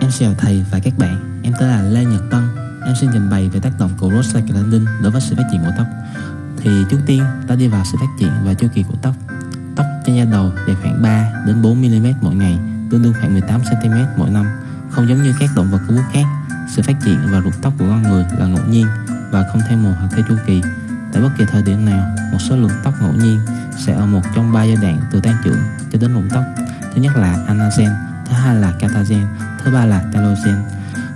Em chào thầy và các bạn, em tên là Lê Nhật Tân. Em xin trình bày về tác động của prostaglandin đối với sự phát triển của tóc. Thì trước tiên ta đi vào sự phát triển và chu kỳ của tóc. Tóc trên da đầu dài khoảng 3 đến 4 mm mỗi ngày, tương đương khoảng 18 cm mỗi năm. Không giống như các động vật có bút khác, sự phát triển và rụng tóc của con người là ngẫu nhiên và không theo mùa hoặc theo chu kỳ. Tại bất kỳ thời điểm nào, một số lượng tóc ngẫu nhiên sẽ ở một trong ba giai đoạn từ tăng trưởng cho đến rụng tóc. Thứ nhất là anagen, thứ hai là catagen, thứ ba là telogen.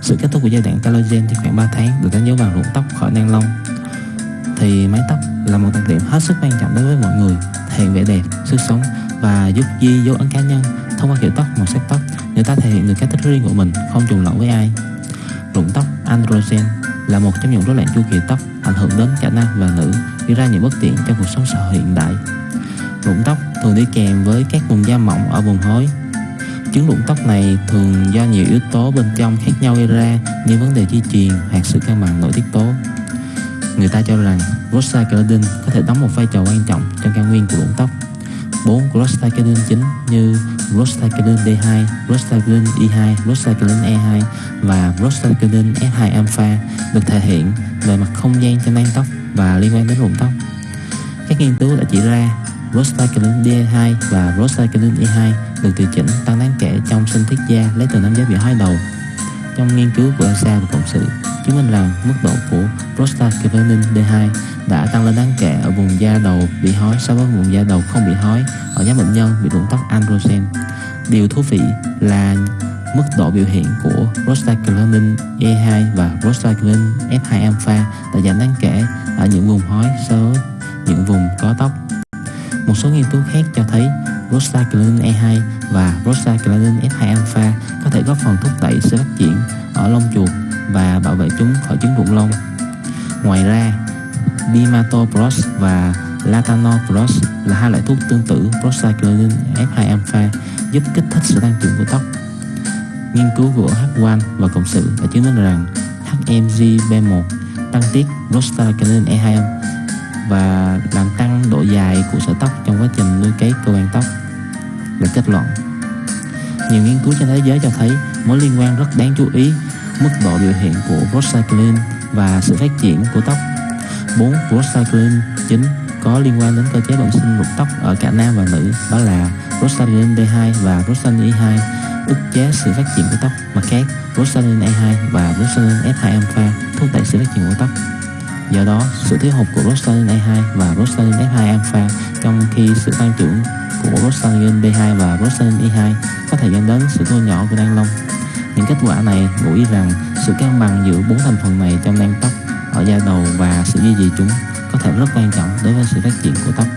Sự kết thúc của giai đoạn telogen thì khoảng 3 tháng được đánh dấu bằng rụng tóc khỏi nang lông. Thì mái tóc là một đặc điểm hết sức quan trọng đối với mọi người, thể hiện vẻ đẹp, sức sống và giúp ghi dấu ấn cá nhân. Thông qua kiểu tóc, màu sắc tóc, người ta thể hiện được cách thích riêng của mình, không trùng lẫn với ai. Rụng tóc androgen là một trong những rối loạn chu kỳ tóc ảnh hưởng đến cả nam và nữ, gây ra những bất tiện trong cuộc sống xã hội hiện đại. Rụng tóc thường đi kèm với các vùng da mỏng ở vùng hối. Chứng rụng tóc này thường do nhiều yếu tố bên trong khác nhau gây ra như vấn đề di truyền hoặc sự cân bằng nội tiết tố. Người ta cho rằng prostaglandin có thể đóng một vai trò quan trọng trong căn nguyên của rụng tóc. Bốn prostaglandin chính như prostaglandin D2, prostaglandin E2, prostaglandin E2 và prostaglandin S2 alpha được thể hiện về mặt không gian trên nang tóc và liên quan đến rụng tóc. Các nghiên cứu đã chỉ ra prostaglandin D2 và prostaglandin E2 được điều chỉnh tăng đáng kể trong sinh thiết da lấy từ nam giới bị hói đầu. Trong nghiên cứu của ESA và Cộng sự, chứng minh rằng mức độ của prostaglandin D2 đã tăng lên đáng kể ở vùng da đầu bị hói so với vùng da đầu không bị hói ở nhóm bệnh nhân bị rụng tóc androgen. Điều thú vị là mức độ biểu hiện của prostaglandin E2 và prostaglandin F2 alpha đã giảm đáng kể ở những vùng hói so với những vùng có tóc. Một số nghiên cứu khác cho thấy prostaglandin E2 và prostaglandin F2 alpha có thể góp phần thúc đẩy sự phát triển ở lông chuột và bảo vệ chúng khỏi chứng rụng lông. Ngoài ra, Dimatoprost và Latanoprost là hai loại thuốc tương tự prostaglandin F2 alpha giúp kích thích sự tăng trưởng của tóc. Nghiên cứu của H1 và cộng sự đã chứng minh rằng HMG-B1 tăng tiết prostaglandin E2 và làm tăng độ dài của sợi tóc trong quá trình nuôi cấy cơ quan tóc. Về kết luận, nhiều nghiên cứu trên thế giới cho thấy mối liên quan rất đáng chú ý mức độ biểu hiện của prostaglandin và sự phát triển của tóc. 4 prostaglandin chính có liên quan đến cơ chế bẩm sinh rụng tóc ở cả nam và nữ đó là prostaglandin D2 và prostaglandin E2 ức chế sự phát triển của tóc mặt khác prostaglandin E2 và prostaglandin F2 alpha thúc đẩy sự phát triển của Do đó, sự thiếu hụt của prostaglandin E2 và prostaglandin F2 alpha trong khi sự tăng trưởng của prostaglandin D2 và prostaglandin E2 có thể dẫn đến sự thu nhỏ của đan lông. Những kết quả này ngụ ý rằng sự cân bằng giữa bốn thành phần này trong nang tóc ở da đầu và sự duy trì chúng có thể rất quan trọng đối với sự phát triển của tóc.